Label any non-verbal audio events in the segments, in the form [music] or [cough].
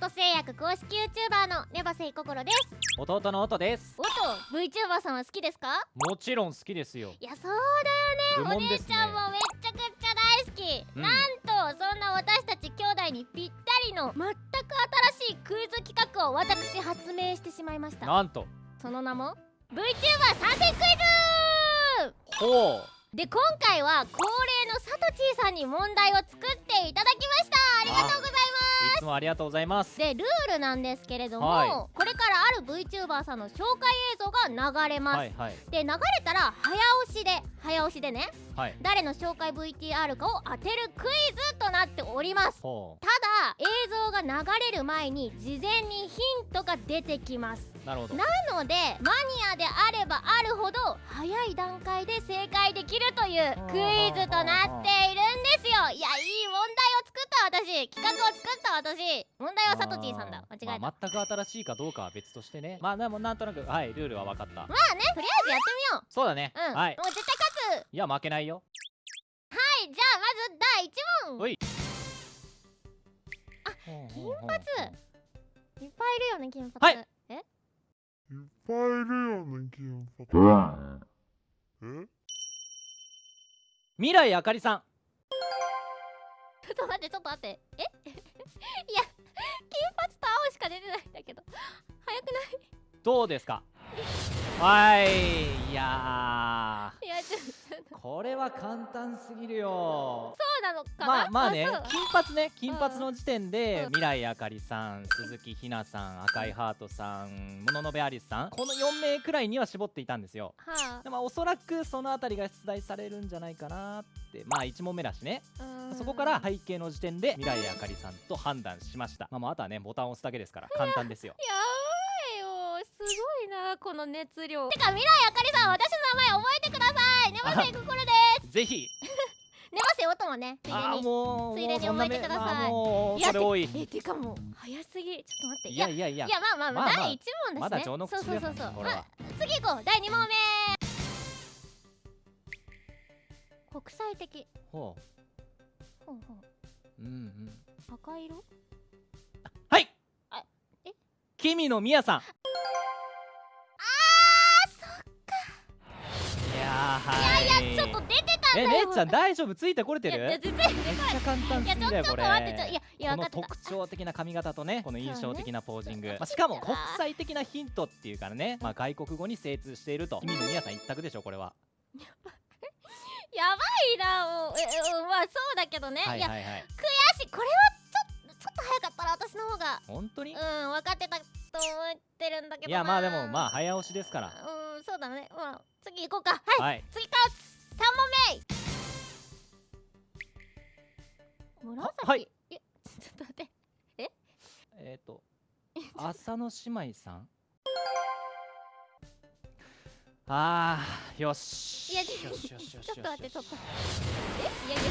本製薬公式 YouTuber のネバセイココロです。弟の音です。音 VTuber さんは好きですか？もちろん好きですよ。いやそうだよね。お姉ちゃんもめっちゃくちゃ大好き、うん。なんとそんな私たち兄弟にぴったりの全く新しいクイズ企画を私発明してしまいました。なんと。その名も VTuber 参戦クイズ。ほう。で今回は恒例のサトチーさんに問題を作っていただきました。ありがとうございますいつもありがとうございます。でルールなんですけれども、はい。これからある VTuber さんの紹介映像が流れます、はいはい。で流れたら早押しで早押しでねはい。誰の紹介 VTR かを当てるクイズとなっております。ほただ映像が流れる前に事前にヒントが出てきます。うなるほど。なのでマニアであればあるほど早い段階で正解できるというクイズとなっているんですよ。いやいい問題私企画を作った私。問題はサトチーさんだ。間違えた、ままあ、全く新しいかどうかは別としてね。まあでもなんとなくはいルールは分かった。あねとりあえずやってみよそうだね、ううん、はい。もう絶対勝つ。いや負けないよ。はいじゃあまず第1問。おい。金髪。いっぱいいるよね金髪。はい。え？いっぱいいるよね、金髪。え？未来あかりさんちょっと待ってちょっと待って。え？[laughs] いや金髪と青しか出てないんだけど。早くない？どうですか？はい。いやいやちょっと。ーこれは簡単すぎるよ。そうなのかな？まあまあね金髪ね金髪の時点で、うん。未来あかりさん鈴木ひなさん赤いハートさん物の部アリスさんこの4名くらいには絞っていたんですよ。はでもおそらくそのあたりが出題されるんじゃないかなってまあ1問目だしね。そこから背景の時点で未来あかりさんと判断しました。まああとはねボタンを押すだけですから簡単ですよ。やこの熱量。てか未来あかりさん私の名前覚えてください。ネバセイここれです。ぜひ。ネバセイ音もね。ついでにもうついでに覚えてください。もうそれ多い。えてかもう早すぎ。ちょっと待って。いやいやいや。いやまあまあまあ、まあまあ第一問だしね。まだ序の口そうそうですそうそう。これは。次行こう。第二問目。国際的。ほほうほう。うんうん。う赤色？はい。あえ？君のみやさんはいいやい。やちょっと出てたんえだよ。姉ちゃん大丈夫？ついてこれてる？めっちゃ簡単すぎだよこれ。いやこの特徴的な髪型とね [laughs] この印象的なポージング、まあ、しかも国際的なヒントっていうからね、まあ、外国語に精通していると。君のみやさん一択でしょこれは。[laughs] やばいなもう。ええまあそうだけどね、はいはいはい。悔しい。これはちょっとちょっと早かったら私の方が本当に？うん分かってたと思ってるんだけどな。いやまあでもまあ早押しですから。うん行こうか。はい、はい。次か三問目。紫？はい。えちょっと待って。え？っ、ー、と浅野姉妹さん？[laughs] あーよし。いやちょっと待ってちょっと。え？いやいや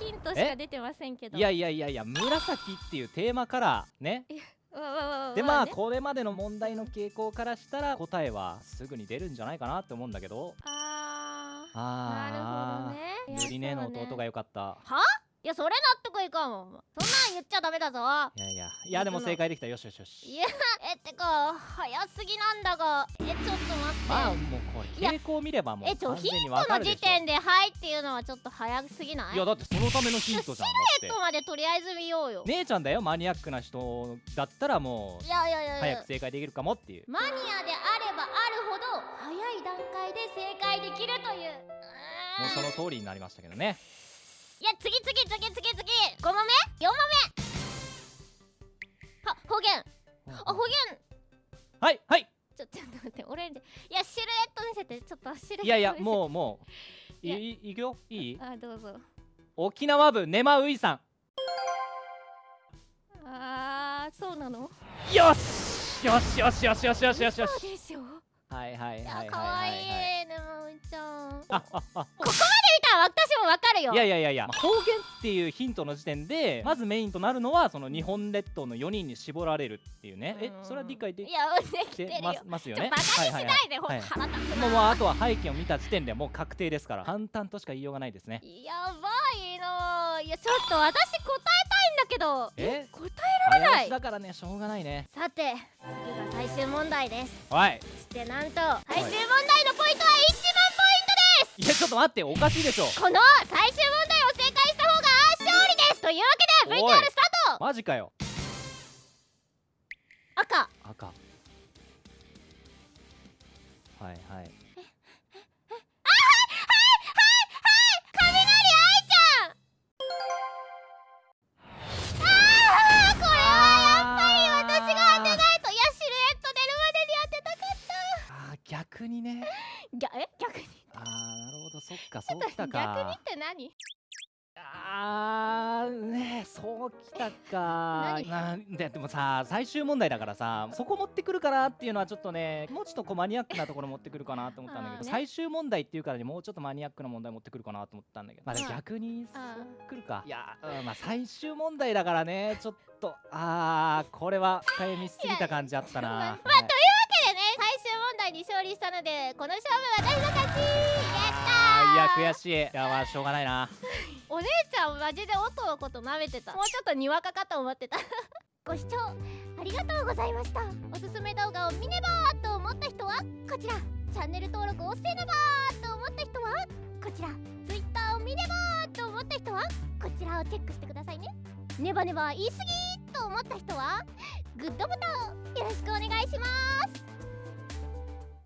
ヒントしか出てませんけど。いやいやいやいや紫っていうテーマカラーねでまあね。これまでの問題の傾向からしたら答えはすぐに出るんじゃないかなって思うんだけど。あー。あなるほどね。りねの弟が良かったいやそれ納得いかんもんそんなん言っちゃダメだぞ。いやいやいやでも正解できた。よしよしよいしやえってか早すぎなんだが。えちょっと待って、まあもうこれ傾向見ればもうえちょヒントの時点で「はい」っていうのはちょっと早すぎない？いやだってそのためのヒントじゃんだって。ヒントまでとりあえず見ようよ、姉ちゃんだよマニアックな人だったらもういやいやいやい早やく正解できるかもっていう。マニアであればあるほど早い段階で正解できるというもうその通りになりましたけどねいや次次次次次。5問目？4問目？は方言。あ方言。はいはい。ちょちょっと待ってオレンジいやシルエット見せてちょっとシルエットいやいやうもうもう。いや。いいいくよ？いい？あどうぞ。沖縄部ネマウイさん。あーそうなの？よし！よしよしよしよしよしよし。よしはいはいいはいはいねもうちゃん。あああ。見た私もわかるよ。いやいやいやいや、まあ方言っていうヒントの時点でまずメインとなるのはその日本列島の4人に絞られるっていうね。えうん。それは理解できいやできててまるよ。すますよね？バカにしはいはいはい。ないでほんはいと腹立つもうもうなあとは背景を見た時点でもう確定ですから簡単としか言いようがないですね。やばいのいやちょっと私答えたいんだだけど。え？答早ない。押しだからねしょうがないね。さて次が最終問題です。おい。そしてなんと最終問題のポイントは1万いやちょっと待っておかしいでしょ。この最終問題を正解した方が勝利ですというわけで VTR スタート。マジかよ。赤。赤。はいはい逆にね。たぎゃえ？逆に？あーなるほど。そっかそうきた逆にっかて何？あーねそうきたか。何？なんででもさ最終問題だからさそこ持ってくるかなっていうのはちょっとねもうちょっとこうマニアックなところ持ってくるかなと思ったんだけど、ね。最終問題っていうからにもうちょっとマニアックな問題持ってくるかなと思ったんだけどまあ逆にそあうくるか。いや、うんまあ最終問題だからねちょっとあーこれは深読みしすぎた感じあったな。まあはいという問題に勝利したのでこの勝負私の勝ち？やったいや悔しい。いやまあしょうがないな。[laughs] お姉ちゃんマジで音のこと舐めてた。もうちょっとにわかかと思ってた。[laughs] ご視聴ありがとうございました。おすすめ動画を見ねばーと思った人はこちら。チャンネル登録をせねばーと思った人はこちら。Twitter を見ねばーと思った人はこちらをチェックしてくださいね。ネバネバ言い過ぎと思った人はグッドボタンよろしくお願いします